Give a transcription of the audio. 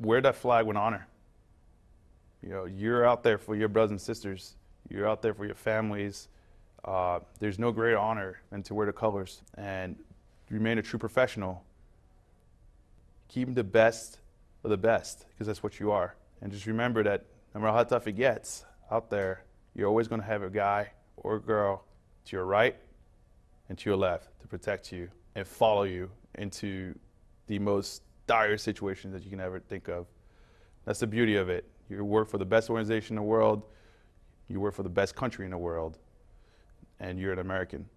wear that flag with honor. You know, you're out there for your brothers and sisters. You're out there for your families. Uh, there's no greater honor than to wear the colors and remain a true professional. Keep the best of the best because that's what you are. And just remember that no matter how tough it gets out there, you're always going to have a guy or a girl to your right and to your left to protect you and follow you into the most dire situations that you can ever think of. That's the beauty of it. You work for the best organization in the world, you work for the best country in the world, and you're an American.